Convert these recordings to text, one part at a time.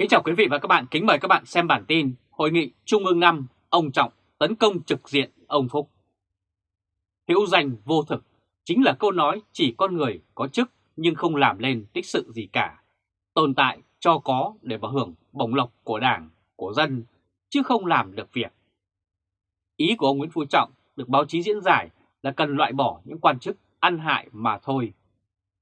Kính chào quý vị và các bạn, kính mời các bạn xem bản tin Hội nghị Trung ương 5, ông Trọng tấn công trực diện ông Phúc. Hữu danh vô thực chính là câu nói chỉ con người có chức nhưng không làm lên tích sự gì cả. Tồn tại cho có để mà hưởng bổng lộc của đảng, của dân, chứ không làm được việc. Ý của ông Nguyễn Phú Trọng được báo chí diễn giải là cần loại bỏ những quan chức ăn hại mà thôi.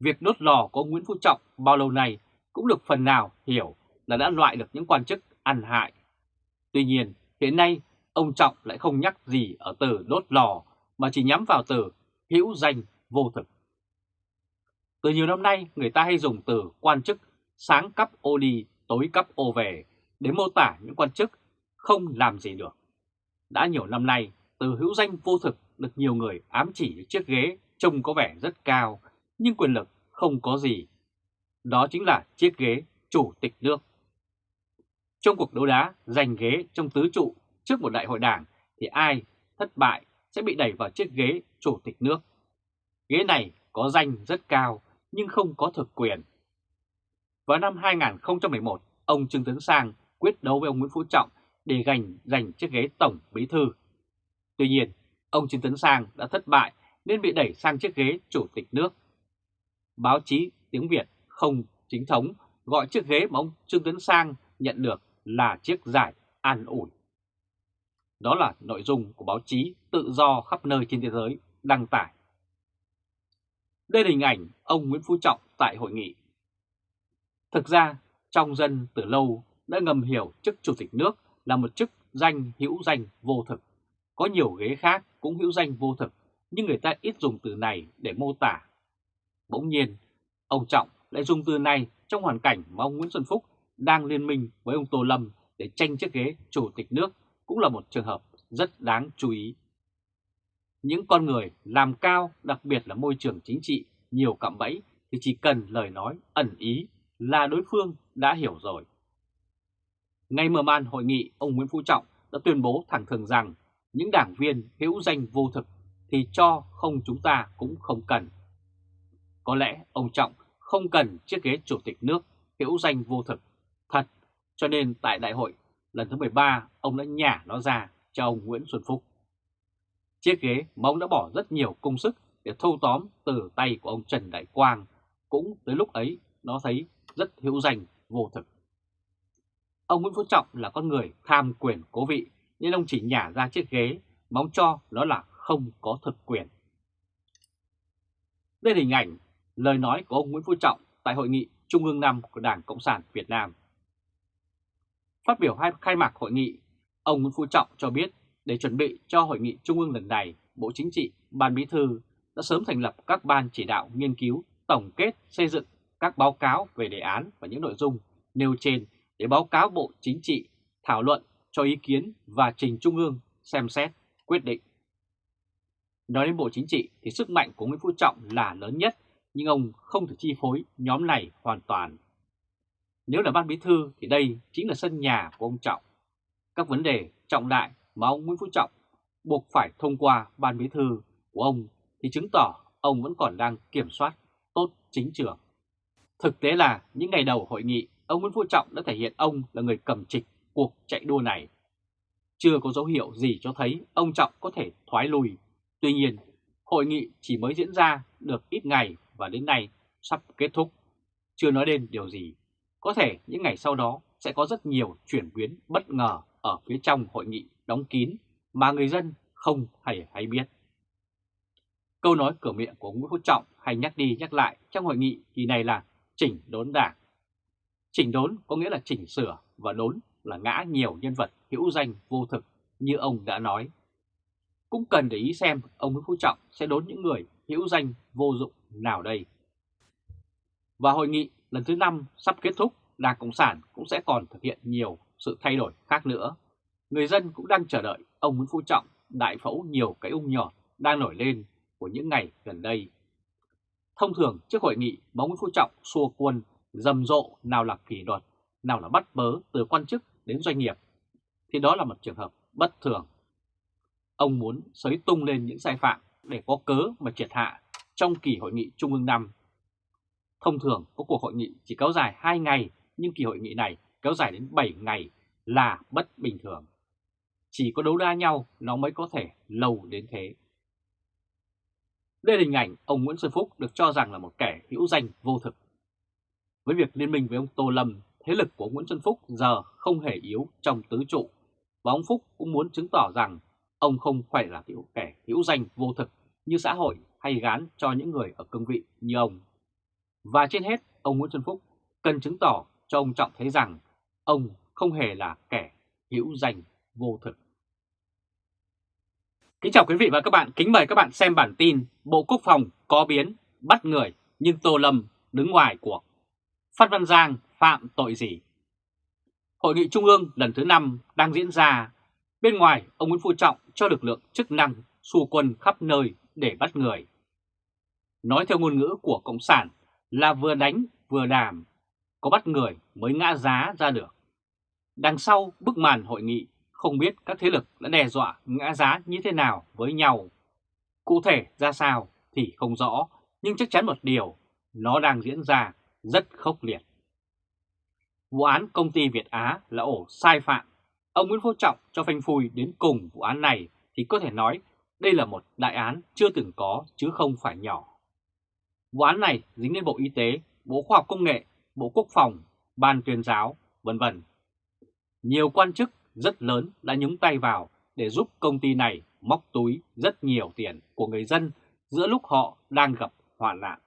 Việc đốt lò của ông Nguyễn Phú Trọng bao lâu nay cũng được phần nào hiểu là đã loại được những quan chức ăn hại. Tuy nhiên, hiện nay ông Trọng lại không nhắc gì ở từ đốt lò mà chỉ nhắm vào từ hữu danh vô thực. Từ nhiều năm nay, người ta hay dùng từ quan chức sáng cấp ô đi, tối cấp ô về để mô tả những quan chức không làm gì được. Đã nhiều năm nay, từ hữu danh vô thực được nhiều người ám chỉ chiếc ghế trông có vẻ rất cao, nhưng quyền lực không có gì. Đó chính là chiếc ghế chủ tịch nước. Trong cuộc đấu đá giành ghế trong tứ trụ trước một đại hội đảng thì ai thất bại sẽ bị đẩy vào chiếc ghế chủ tịch nước. Ghế này có danh rất cao nhưng không có thực quyền. Vào năm 2011, ông Trương Tấn Sang quyết đấu với ông Nguyễn Phú Trọng để giành giành chiếc ghế tổng bí thư. Tuy nhiên, ông Trương Tấn Sang đã thất bại nên bị đẩy sang chiếc ghế chủ tịch nước. Báo chí tiếng Việt không chính thống gọi chiếc ghế mà ông Trương Tấn Sang nhận được là chiếc giải an ủi. Đó là nội dung của báo chí tự do khắp nơi trên thế giới đăng tải. Đây là hình ảnh ông Nguyễn Phú Trọng tại hội nghị. Thực ra, trong dân từ lâu đã ngầm hiểu chức chủ tịch nước là một chức danh hữu danh vô thực. Có nhiều ghế khác cũng hữu danh vô thực, nhưng người ta ít dùng từ này để mô tả. Bỗng nhiên, ông Trọng lại dùng từ này trong hoàn cảnh mà ông Nguyễn Xuân Phúc đang liên minh với ông Tô Lâm để tranh chiếc ghế chủ tịch nước cũng là một trường hợp rất đáng chú ý. Những con người làm cao, đặc biệt là môi trường chính trị, nhiều cạm bẫy thì chỉ cần lời nói ẩn ý là đối phương đã hiểu rồi. Ngay mở màn hội nghị, ông Nguyễn Phú Trọng đã tuyên bố thẳng thừng rằng những đảng viên hữu danh vô thực thì cho không chúng ta cũng không cần. Có lẽ ông Trọng không cần chiếc ghế chủ tịch nước hữu danh vô thực cho nên tại đại hội lần thứ 13 ông đã nhả nó ra cho ông Nguyễn Xuân Phúc. Chiếc ghế mà ông đã bỏ rất nhiều công sức để thâu tóm từ tay của ông Trần Đại Quang cũng tới lúc ấy nó thấy rất hữu danh, vô thực. Ông Nguyễn Phú Trọng là con người tham quyền cố vị, nên ông chỉ nhả ra chiếc ghế mong cho nó là không có thực quyền. Đây là hình ảnh lời nói của ông Nguyễn Phú Trọng tại hội nghị Trung ương 5 của Đảng Cộng sản Việt Nam. Phát biểu hai khai mạc hội nghị, ông Nguyễn Phú Trọng cho biết để chuẩn bị cho hội nghị Trung ương lần này, Bộ Chính trị, Ban Bí thư đã sớm thành lập các ban chỉ đạo nghiên cứu, tổng kết, xây dựng các báo cáo về đề án và những nội dung nêu trên để báo cáo Bộ Chính trị, thảo luận, cho ý kiến và trình Trung ương xem xét, quyết định. Nói đến Bộ Chính trị thì sức mạnh của Nguyễn Phú Trọng là lớn nhất, nhưng ông không thể chi phối nhóm này hoàn toàn. Nếu là Ban Bí Thư thì đây chính là sân nhà của ông Trọng. Các vấn đề trọng đại mà ông Nguyễn Phú Trọng buộc phải thông qua Ban Bí Thư của ông thì chứng tỏ ông vẫn còn đang kiểm soát tốt chính trường. Thực tế là những ngày đầu hội nghị, ông Nguyễn Phú Trọng đã thể hiện ông là người cầm trịch cuộc chạy đua này. Chưa có dấu hiệu gì cho thấy ông Trọng có thể thoái lùi. Tuy nhiên, hội nghị chỉ mới diễn ra được ít ngày và đến nay sắp kết thúc. Chưa nói đến điều gì. Có thể những ngày sau đó sẽ có rất nhiều chuyển biến bất ngờ ở phía trong hội nghị đóng kín mà người dân không hề hay biết. Câu nói cửa miệng của Nguyễn Phú Trọng hay nhắc đi nhắc lại trong hội nghị kỳ này là chỉnh đốn đảng. Chỉnh đốn có nghĩa là chỉnh sửa và đốn là ngã nhiều nhân vật hữu danh vô thực như ông đã nói. Cũng cần để ý xem ông Nguyễn Phú Trọng sẽ đốn những người hữu danh vô dụng nào đây. Và hội nghị lần thứ 5 sắp kết thúc, Đảng Cộng sản cũng sẽ còn thực hiện nhiều sự thay đổi khác nữa. Người dân cũng đang chờ đợi ông Nguyễn Phú Trọng đại phẫu nhiều cái ung nhỏ đang nổi lên của những ngày gần đây. Thông thường trước hội nghị, bóng Nguyễn Phú Trọng xua quân rầm rộ nào là kỷ luật, nào là bắt bớ từ quan chức đến doanh nghiệp, thì đó là một trường hợp bất thường. Ông muốn sới tung lên những sai phạm để có cớ mà triệt hạ trong kỳ hội nghị Trung ương năm. Thông thường có cuộc hội nghị chỉ kéo dài 2 ngày nhưng kỳ hội nghị này kéo dài đến 7 ngày là bất bình thường. Chỉ có đấu đa nhau nó mới có thể lâu đến thế. Đây là hình ảnh ông Nguyễn Xuân Phúc được cho rằng là một kẻ hữu danh vô thực. Với việc liên minh với ông Tô Lâm, thế lực của Nguyễn Xuân Phúc giờ không hề yếu trong tứ trụ, và ông Phúc cũng muốn chứng tỏ rằng ông không phải là kiểu kẻ hữu danh vô thực như xã hội hay gán cho những người ở cương vị như ông. Và trên hết, ông Nguyễn Xuân Phúc cần chứng tỏ cho ông Trọng thấy rằng ông không hề là kẻ hữu danh vô thực. Kính chào quý vị và các bạn, kính mời các bạn xem bản tin Bộ Quốc phòng có biến, bắt người nhưng Tô Lâm đứng ngoài cuộc. Phát Văn Giang phạm tội gì? Hội nghị Trung ương lần thứ 5 đang diễn ra. Bên ngoài, ông Nguyễn Phú Trọng cho lực lượng chức năng xua quân khắp nơi để bắt người. Nói theo ngôn ngữ của Cộng sản là vừa đánh vừa đàm, có bắt người mới ngã giá ra được. Đằng sau bức màn hội nghị không biết các thế lực đã đe dọa ngã giá như thế nào với nhau. Cụ thể ra sao thì không rõ, nhưng chắc chắn một điều, nó đang diễn ra rất khốc liệt. Vụ án công ty Việt Á là ổ sai phạm. Ông Nguyễn Phú Trọng cho phanh phui đến cùng vụ án này thì có thể nói đây là một đại án chưa từng có chứ không phải nhỏ. Vụ án này dính đến Bộ Y tế, Bộ Khoa học Công nghệ, Bộ Quốc phòng, Ban tuyên giáo, vân vân. Nhiều quan chức rất lớn đã nhúng tay vào để giúp công ty này móc túi rất nhiều tiền của người dân giữa lúc họ đang gặp hoạn nạn.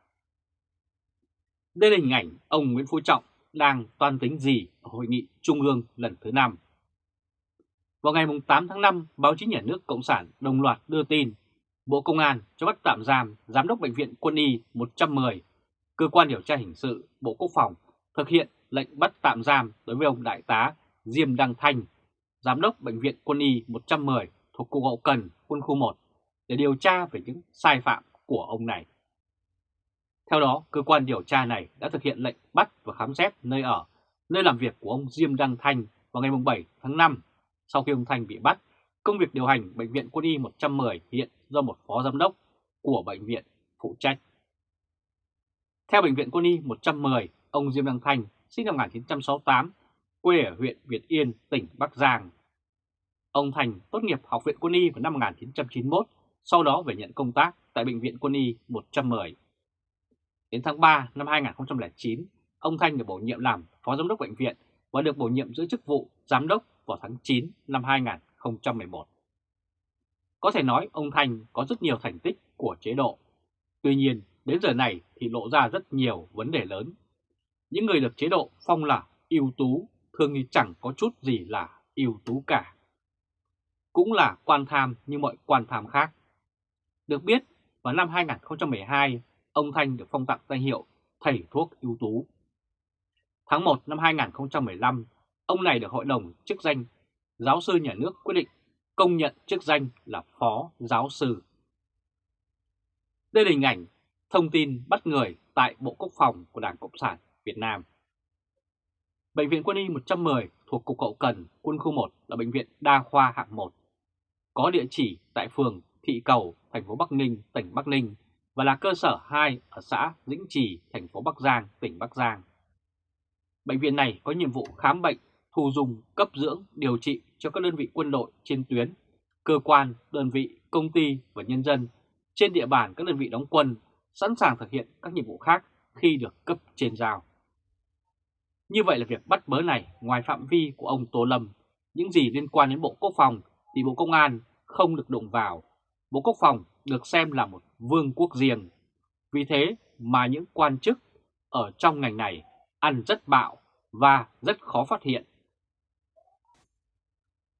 Đây là hình ảnh ông Nguyễn Phú Trọng đang toan tính gì ở Hội nghị Trung ương lần thứ 5. Vào ngày 8 tháng 5, báo chí nhà nước Cộng sản đồng loạt đưa tin Bộ Công an cho bắt tạm giam Giám đốc Bệnh viện Quân y 110, Cơ quan điều tra hình sự Bộ Quốc phòng thực hiện lệnh bắt tạm giam đối với ông Đại tá Diêm Đăng Thanh, Giám đốc Bệnh viện Quân y 110 thuộc Cục Hậu Cần Quân khu 1 để điều tra về những sai phạm của ông này. Theo đó, cơ quan điều tra này đã thực hiện lệnh bắt và khám xét nơi ở, nơi làm việc của ông Diêm Đăng Thanh vào ngày 7 tháng 5. Sau khi ông Thanh bị bắt, công việc điều hành Bệnh viện Quân y 110 hiện do một phó giám đốc của bệnh viện phụ trách. Theo Bệnh viện Quân y 110, ông Diêm Đăng Thanh sinh năm 1968, quê ở huyện Việt Yên, tỉnh Bắc Giang. Ông Thành tốt nghiệp Học viện Quân y vào năm 1991, sau đó về nhận công tác tại Bệnh viện Quân y 110. Đến tháng 3 năm 2009, ông Thanh được bổ nhiệm làm Phó Giám đốc Bệnh viện và được bổ nhiệm giữ chức vụ Giám đốc vào tháng 9 năm 2011. Có thể nói ông Thanh có rất nhiều thành tích của chế độ. Tuy nhiên, đến giờ này thì lộ ra rất nhiều vấn đề lớn. Những người được chế độ phong là ưu tú thường thì chẳng có chút gì là ưu tú cả. Cũng là quan tham như mọi quan tham khác. Được biết, vào năm 2012, ông Thanh được phong tặng danh hiệu Thầy thuốc ưu tú. Tháng 1 năm 2015, ông này được Hội đồng chức danh giáo sư nhà nước quyết định công nhận chức danh là Phó Giáo sư. Đây là hình ảnh thông tin bắt người tại Bộ Quốc phòng của Đảng Cộng sản Việt Nam. Bệnh viện Quân y 110 thuộc Cục Hậu Cần, Quân khu 1 là bệnh viện đa khoa hạng 1. Có địa chỉ tại phường Thị Cầu, thành phố Bắc Ninh, tỉnh Bắc Ninh và là cơ sở 2 ở xã Dĩnh Trì, thành phố Bắc Giang, tỉnh Bắc Giang. Bệnh viện này có nhiệm vụ khám bệnh, thu dung, cấp dưỡng, điều trị cho các đơn vị quân đội trên tuyến, cơ quan, đơn vị, công ty và nhân dân trên địa bàn các đơn vị đóng quân sẵn sàng thực hiện các nhiệm vụ khác khi được cấp trên giao. Như vậy là việc bắt bớ này ngoài phạm vi của ông Tô Lâm, những gì liên quan đến Bộ Quốc phòng thì Bộ Công an không được đụng vào. Bộ Quốc phòng được xem là một vương quốc riêng. Vì thế mà những quan chức ở trong ngành này ăn rất bạo và rất khó phát hiện.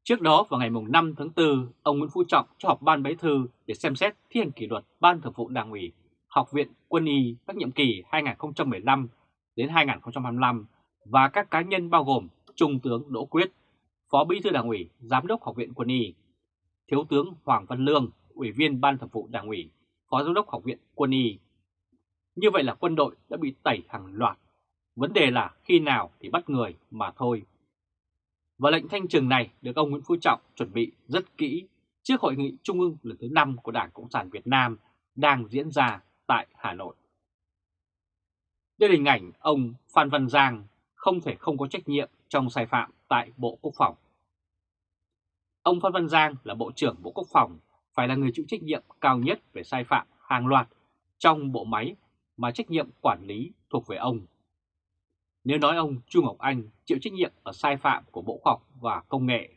Trước đó vào ngày 5 tháng 4, ông Nguyễn Phú Trọng cho họp ban bế thư để xem xét thi hành kỷ luật Ban Thường vụ Đảng ủy Học viện Quân y các nhiệm kỳ 2015 đến 2025 và các cá nhân bao gồm Trung tướng Đỗ Quyết, Phó Bí thư Đảng ủy, Giám đốc Học viện Quân y, Thiếu tướng Hoàng Văn Lương, Ủy viên Ban Thường vụ Đảng ủy, Phó Giám đốc Học viện Quân y. Như vậy là quân đội đã bị tẩy hàng loạt. Vấn đề là khi nào thì bắt người mà thôi. Và lệnh thanh trừng này được ông Nguyễn Phú Trọng chuẩn bị rất kỹ trước hội nghị trung ương lần thứ 5 của Đảng Cộng sản Việt Nam đang diễn ra tại Hà Nội. Đây là hình ảnh ông Phan Văn Giang không thể không có trách nhiệm trong sai phạm tại Bộ Quốc phòng. Ông Phan Văn Giang là Bộ trưởng Bộ Quốc phòng, phải là người chịu trách nhiệm cao nhất về sai phạm hàng loạt trong bộ máy mà trách nhiệm quản lý thuộc về ông. Nếu nói ông Chu Ngọc Anh chịu trách nhiệm ở sai phạm của Bộ Khoa học và Công nghệ,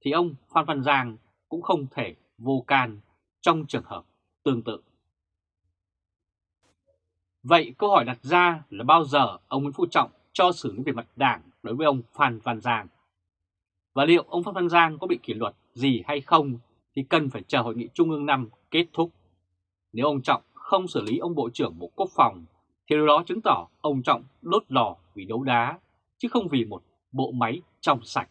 thì ông Phan Văn Giang cũng không thể vô can trong trường hợp tương tự. Vậy câu hỏi đặt ra là bao giờ ông Nguyễn Phú Trọng cho xử lý về mặt đảng đối với ông Phan Văn Giang? Và liệu ông Phan Văn Giang có bị kỷ luật gì hay không thì cần phải chờ hội nghị Trung ương năm kết thúc. Nếu ông Trọng không xử lý ông Bộ trưởng Bộ Quốc phòng thì điều đó chứng tỏ ông Trọng đốt lò vì đấu đá, chứ không vì một bộ máy trong sạch.